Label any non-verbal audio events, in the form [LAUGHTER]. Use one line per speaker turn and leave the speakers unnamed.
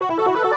you [LAUGHS]